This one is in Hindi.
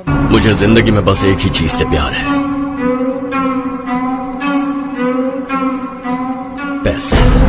मुझे ज़िंदगी में बस एक ही चीज़ से प्यार है। पैसे।